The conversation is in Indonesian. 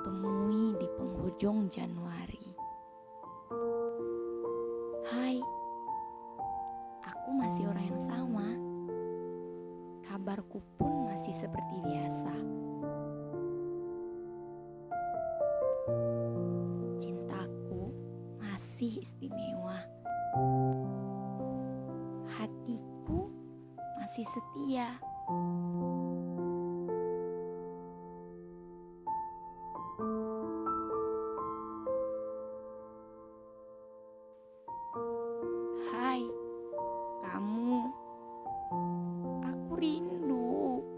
Temui di penghujung Januari. Hai, aku masih orang yang sama. Kabarku pun masih seperti biasa. Cintaku masih istimewa. Hatiku masih setia.